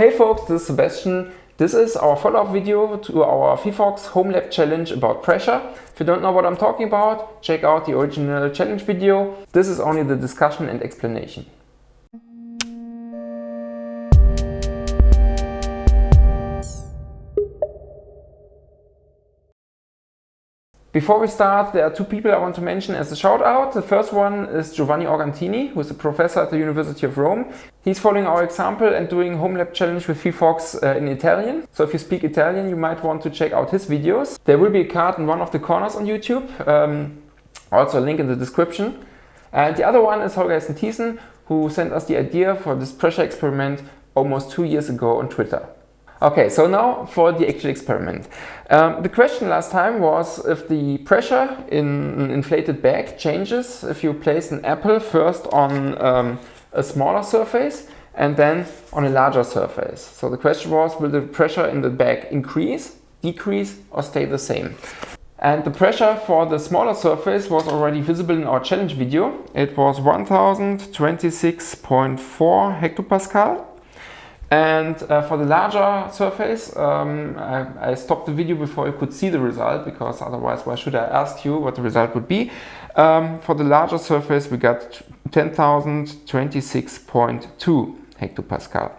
Hey folks, this is Sebastian. This is our follow-up video to our phyphox Home Lab challenge about pressure. If you don't know what I'm talking about, check out the original challenge video. This is only the discussion and explanation. Before we start, there are two people I want to mention as a shout out. The first one is Giovanni Organtini, who is a professor at the University of Rome. He's following our example and doing home lab challenge with phyphox uh, in Italian. So if you speak Italian, you might want to check out his videos. There will be a card in one of the corners on YouTube. Um, also a link in the description. And the other one is Holger Hessen who sent us the idea for this pressure experiment almost two years ago on Twitter. Okay, so now for the actual experiment. Um, the question last time was if the pressure in an inflated bag changes if you place an apple first on um, a smaller surface and then on a larger surface. So the question was, will the pressure in the bag increase, decrease or stay the same? And the pressure for the smaller surface was already visible in our challenge video. It was 1026.4 hectopascal and uh, for the larger surface, um, I, I, stopped the video before you could see the result because otherwise why should I ask you what the result would be? Um, for the larger surface we got 10,026.2 hectopascal.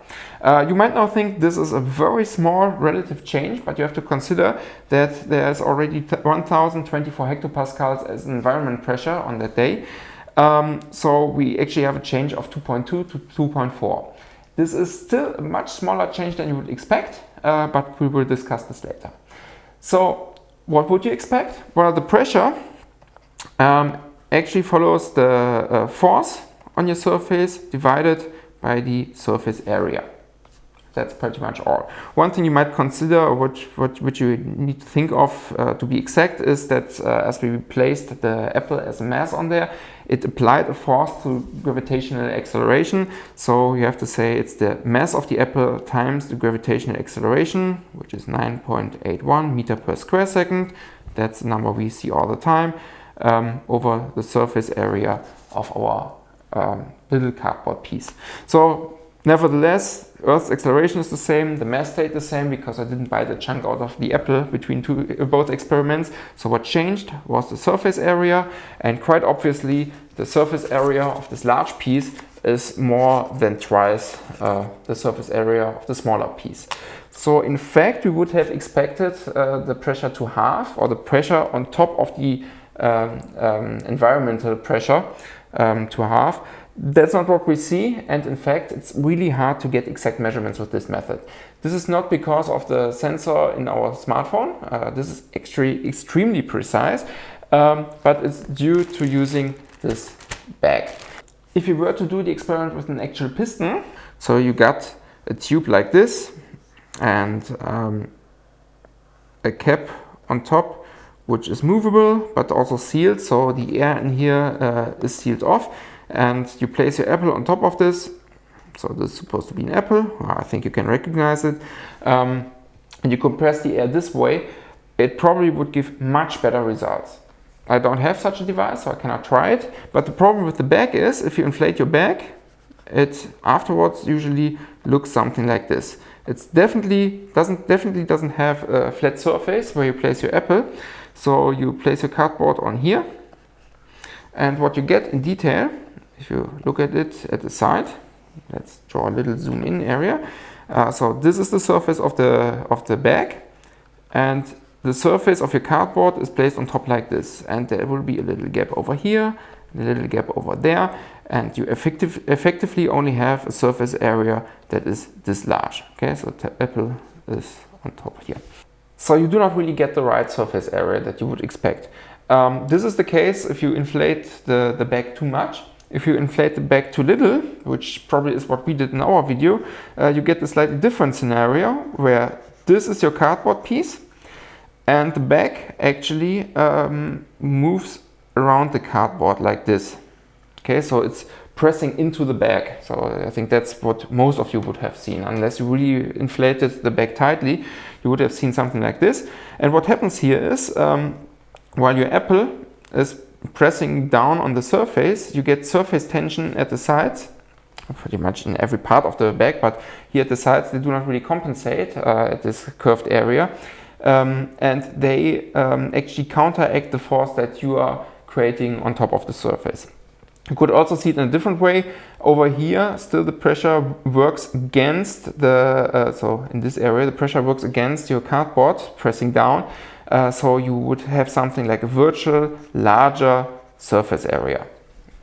Uh, you might now think this is a very small relative change, but you have to consider that there's already 1024 hectopascals as environment pressure on that day. Um, so we actually have a change of 2.2 to 2.4. This is still a much smaller change than you would expect, uh, but we will discuss this later. So what would you expect? Well, the pressure um, actually follows the uh, force on your surface divided by the surface area. That's pretty much all. One thing you might consider, which, what, which you need to think of uh, to be exact, is that uh, as we placed the apple as a mass on there, it applied a force to gravitational acceleration. So you have to say it's the mass of the apple times the gravitational acceleration, which is 9.81 meter per square second. That's a number we see all the time um, over the surface area of our um, little cardboard piece. So Nevertheless, Earth's acceleration is the same, the mass stayed the same because I didn't buy the chunk out of the apple between two, uh, both experiments. So what changed was the surface area and quite obviously the surface area of this large piece is more than twice uh, the surface area of the smaller piece. So in fact, we would have expected uh, the pressure to halve or the pressure on top of the um, um, environmental pressure um, to half. That's not what we see and in fact it's really hard to get exact measurements with this method. This is not because of the sensor in our smartphone, uh, this is actually extremely precise, um, but it's due to using this bag. If you were to do the experiment with an actual piston, so you got a tube like this and um, a cap on top which is movable but also sealed so the air in here uh, is sealed off and you place your apple on top of this. So this is supposed to be an apple. I think you can recognize it. Um, and you compress the air this way, it probably would give much better results. I don't have such a device, so I cannot try it. But the problem with the bag is, if you inflate your bag, it afterwards usually looks something like this. It's definitely doesn't definitely doesn't have a flat surface where you place your apple. So you place your cardboard on here, and what you get in detail if you look at it at the side, let's draw a little zoom in area. Uh, so this is the surface of the, of the bag and the surface of your cardboard is placed on top like this and there will be a little gap over here, a little gap over there and you effective, effectively only have a surface area that is this large. Okay, so the apple is on top here. So you do not really get the right surface area that you would expect. Um, this is the case if you inflate the, the bag too much if you inflate the bag too little, which probably is what we did in our video, uh, you get a slightly different scenario where this is your cardboard piece and the bag actually um, moves around the cardboard like this. Okay, so it's pressing into the bag. So I think that's what most of you would have seen. Unless you really inflated the bag tightly, you would have seen something like this. And what happens here is, um, while your apple is pressing down on the surface, you get surface tension at the sides pretty much in every part of the bag, but here at the sides they do not really compensate uh, at this curved area. Um, and they um, actually counteract the force that you are creating on top of the surface. You could also see it in a different way. Over here, still the pressure works against the, uh, so in this area, the pressure works against your cardboard, pressing down. Uh, so you would have something like a virtual larger surface area.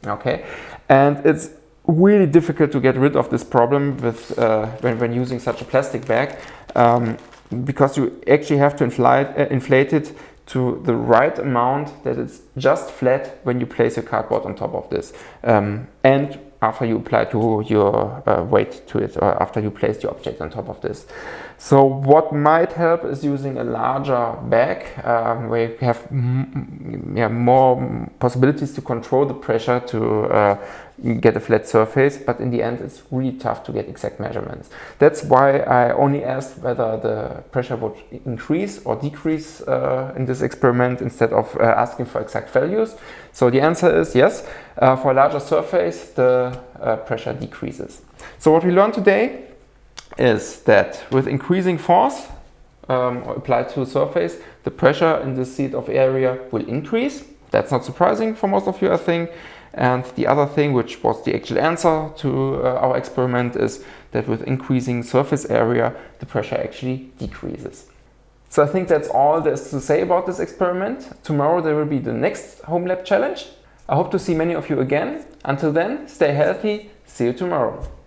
Okay, and it's really difficult to get rid of this problem with uh, when, when using such a plastic bag um, because you actually have to inflate, uh, inflate it to the right amount that it's just flat when you place your cardboard on top of this um, and after you apply to your uh, weight to it or after you place the object on top of this. So what might help is using a larger bag um, where you have yeah, more possibilities to control the pressure to uh, get a flat surface, but in the end it's really tough to get exact measurements. That's why I only asked whether the pressure would increase or decrease uh, in this experiment instead of uh, asking for exact values. So the answer is yes, uh, for a larger surface the uh, pressure decreases. So what we learned today is that with increasing force um, applied to a surface, the pressure in the seat of area will increase. That's not surprising for most of you, I think. And the other thing, which was the actual answer to uh, our experiment, is that with increasing surface area, the pressure actually decreases. So I think that's all there's to say about this experiment. Tomorrow there will be the next home lab challenge. I hope to see many of you again. Until then, stay healthy. See you tomorrow.